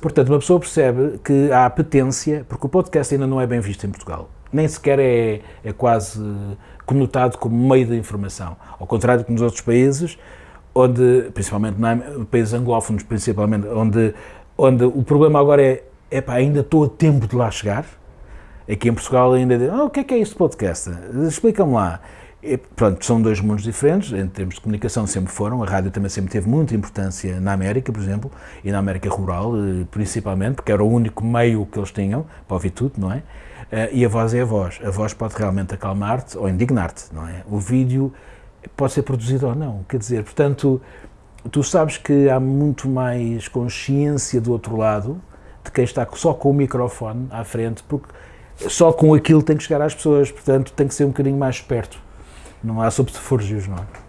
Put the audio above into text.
Portanto, uma pessoa percebe que há apetência, porque o podcast ainda não é bem visto em Portugal. Nem sequer é, é quase conotado como meio de informação. Ao contrário que nos outros países, onde, principalmente em países anglófonos, principalmente, onde, onde o problema agora é, epá, ainda estou a tempo de lá chegar. Aqui em Portugal ainda diz, oh, o que é que é este podcast? Explica-me lá. E, pronto, são dois mundos diferentes, em termos de comunicação sempre foram, a rádio também sempre teve muita importância na América, por exemplo, e na América rural, eh, principalmente, porque era o único meio que eles tinham para ouvir tudo, não é? Eh, e a voz é a voz. A voz pode realmente acalmar-te ou indignar-te, não é? O vídeo pode ser produzido ou não, quer dizer, portanto, tu sabes que há muito mais consciência do outro lado, de quem está só com o microfone à frente, porque só com aquilo tem que chegar às pessoas, portanto, tem que ser um bocadinho mais esperto. Não há subterfúgios, não é?